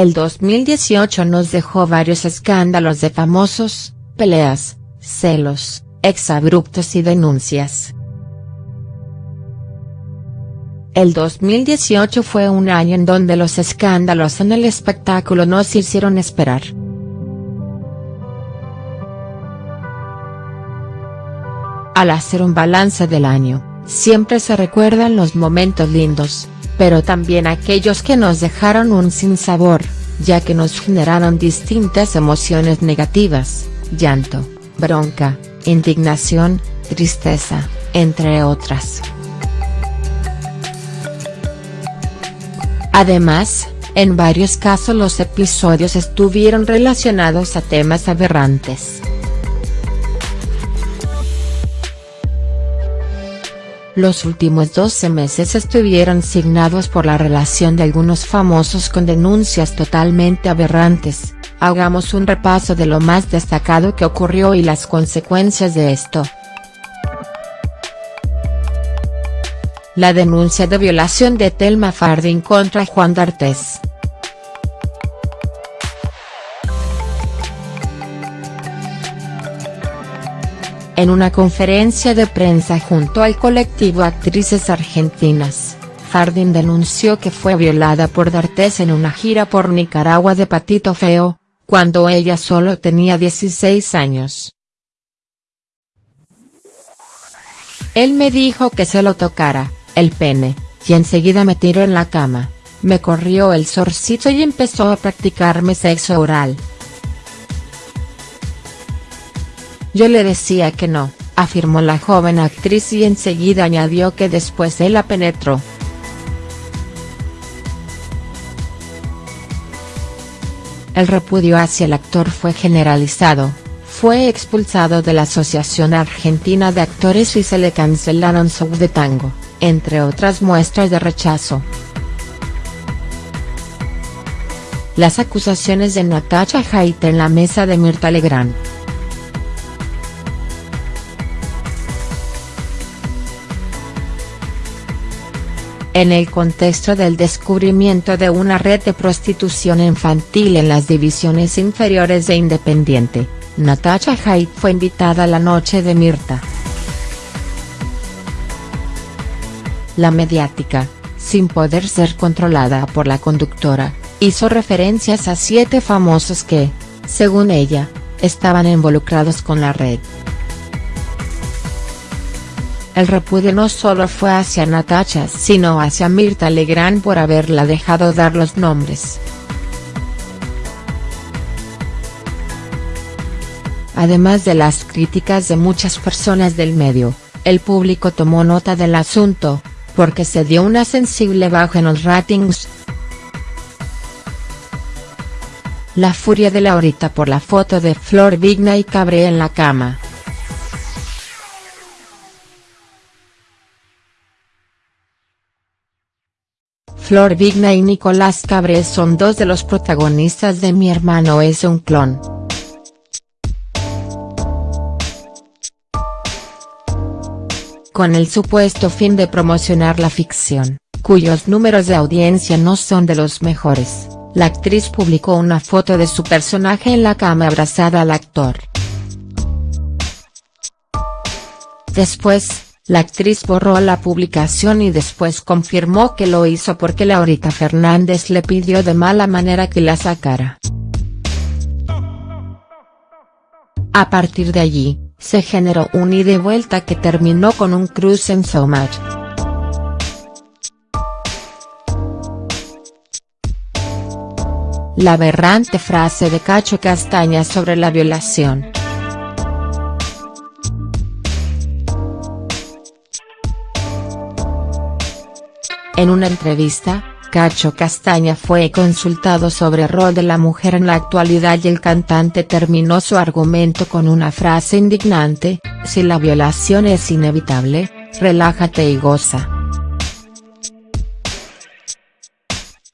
El 2018 nos dejó varios escándalos de famosos, peleas, celos, exabruptos y denuncias. El 2018 fue un año en donde los escándalos en el espectáculo nos hicieron esperar. Al hacer un balance del año, siempre se recuerdan los momentos lindos, pero también aquellos que nos dejaron un sinsabor, ya que nos generaron distintas emociones negativas, llanto, bronca, indignación, tristeza, entre otras. Además, en varios casos los episodios estuvieron relacionados a temas aberrantes. Los últimos 12 meses estuvieron signados por la relación de algunos famosos con denuncias totalmente aberrantes, hagamos un repaso de lo más destacado que ocurrió y las consecuencias de esto. La denuncia de violación de Telma Fardín contra Juan D'Artes. En una conferencia de prensa junto al colectivo Actrices Argentinas, Fardín denunció que fue violada por D'Artes en una gira por Nicaragua de Patito Feo, cuando ella solo tenía 16 años. Él me dijo que se lo tocara, el pene, y enseguida me tiró en la cama, me corrió el sorcito y empezó a practicarme sexo oral. Yo le decía que no, afirmó la joven actriz y enseguida añadió que después él la penetró. El repudio hacia el actor fue generalizado, fue expulsado de la Asociación Argentina de Actores y se le cancelaron su de tango entre otras muestras de rechazo. Las acusaciones de Natacha Haidt en la mesa de Mirta Legrand. En el contexto del descubrimiento de una red de prostitución infantil en las divisiones inferiores de Independiente, Natacha Haidt fue invitada a la noche de Mirta. La mediática, sin poder ser controlada por la conductora, hizo referencias a siete famosos que, según ella, estaban involucrados con la red. El repudio no solo fue hacia Natacha sino hacia Mirta Legrand por haberla dejado dar los nombres. Además de las críticas de muchas personas del medio, el público tomó nota del asunto, porque se dio una sensible baja en los ratings. La furia de Laurita por la foto de Flor Vigna y Cabré en la cama. Flor Vigna y Nicolás Cabré son dos de los protagonistas de Mi hermano es un clon. con el supuesto fin de promocionar la ficción, cuyos números de audiencia no son de los mejores, la actriz publicó una foto de su personaje en la cama abrazada al actor. Después, la actriz borró la publicación y después confirmó que lo hizo porque Laurita Fernández le pidió de mala manera que la sacara. A partir de allí, se generó un ida y vuelta que terminó con un cruce en Showmatch. La aberrante frase de Cacho Castaña sobre la violación. En una entrevista, Cacho Castaña fue consultado sobre el rol de la mujer en la actualidad y el cantante terminó su argumento con una frase indignante, si la violación es inevitable, relájate y goza.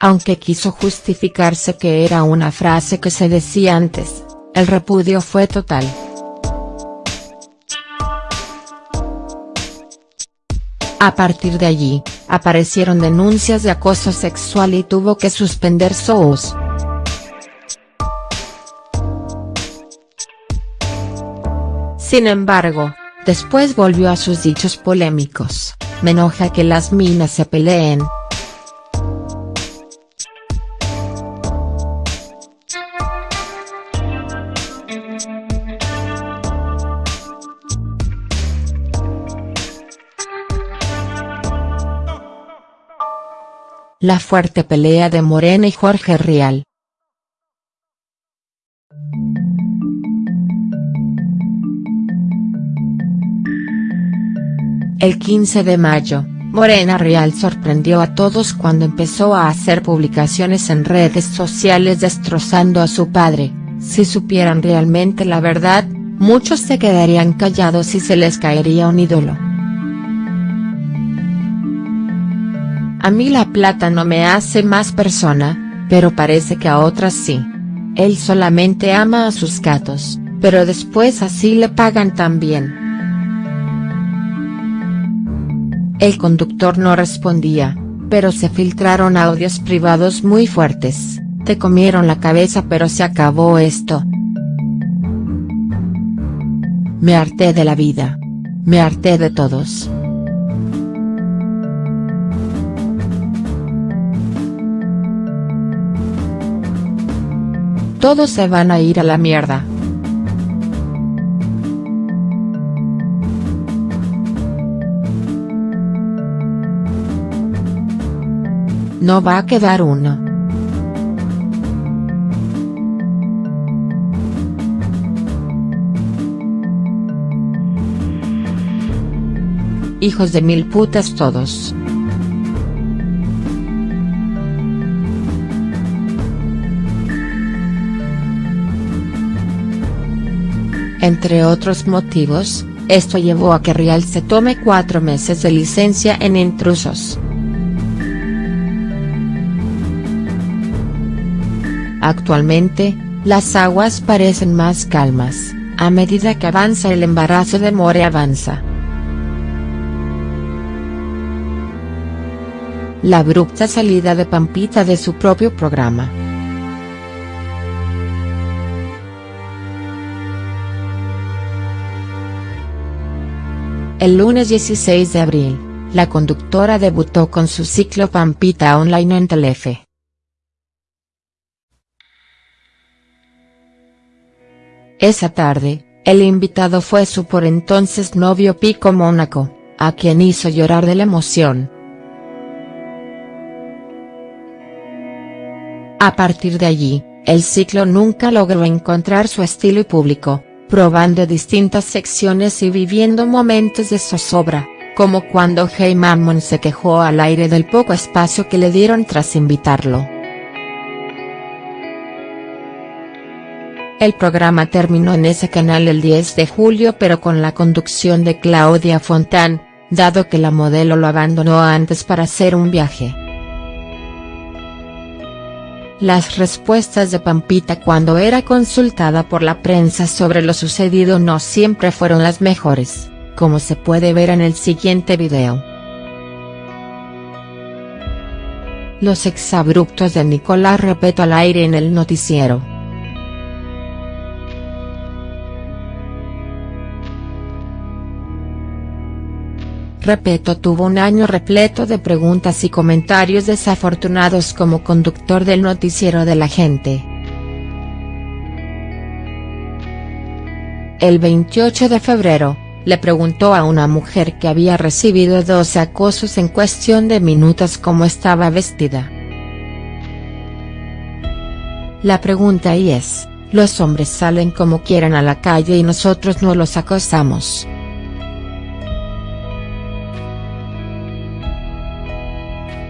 Aunque quiso justificarse que era una frase que se decía antes, el repudio fue total. A partir de allí, aparecieron denuncias de acoso sexual y tuvo que suspender shows. Sin embargo, después volvió a sus dichos polémicos, me enoja que las minas se peleen, La fuerte pelea de Morena y Jorge Rial. El 15 de mayo, Morena Real sorprendió a todos cuando empezó a hacer publicaciones en redes sociales destrozando a su padre, si supieran realmente la verdad, muchos se quedarían callados y se les caería un ídolo. A mí la plata no me hace más persona, pero parece que a otras sí. Él solamente ama a sus gatos, pero después así le pagan también. El conductor no respondía, pero se filtraron audios privados muy fuertes, te comieron la cabeza pero se acabó esto. Me harté de la vida. Me harté de todos. Todos se van a ir a la mierda. No va a quedar uno. Hijos de mil putas todos. Entre otros motivos, esto llevó a que Real se tome cuatro meses de licencia en intrusos. Actualmente, las aguas parecen más calmas, a medida que avanza el embarazo de More avanza. La abrupta salida de Pampita de su propio programa. El lunes 16 de abril, la conductora debutó con su ciclo Pampita Online en Telefe. Esa tarde, el invitado fue su por entonces novio Pico Mónaco, a quien hizo llorar de la emoción. A partir de allí, el ciclo nunca logró encontrar su estilo y público, probando distintas secciones y viviendo momentos de zozobra, como cuando Hey Mammon se quejó al aire del poco espacio que le dieron tras invitarlo. El programa terminó en ese canal el 10 de julio pero con la conducción de Claudia Fontán, dado que la modelo lo abandonó antes para hacer un viaje. Las respuestas de Pampita cuando era consultada por la prensa sobre lo sucedido no siempre fueron las mejores, como se puede ver en el siguiente video. Los exabruptos de Nicolás Repeto al aire en el noticiero. Repeto tuvo un año repleto de preguntas y comentarios desafortunados como conductor del noticiero de la gente. El 28 de febrero, le preguntó a una mujer que había recibido dos acosos en cuestión de minutos cómo estaba vestida. La pregunta ahí es, los hombres salen como quieran a la calle y nosotros no los acosamos.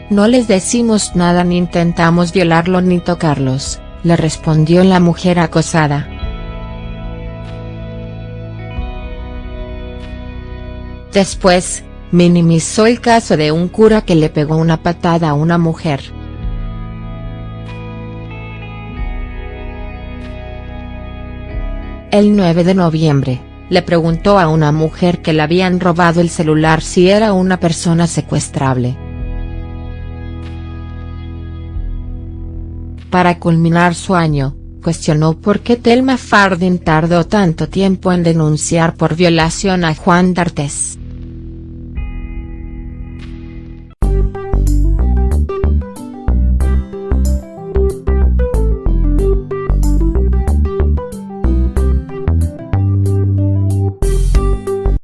No les decimos nada ni intentamos violarlo ni tocarlos, le respondió la mujer acosada. Después, minimizó el caso de un cura que le pegó una patada a una mujer. El 9 de noviembre, le preguntó a una mujer que le habían robado el celular si era una persona secuestrable. Para culminar su año, cuestionó por qué Telma Fardín tardó tanto tiempo en denunciar por violación a Juan D'Artes.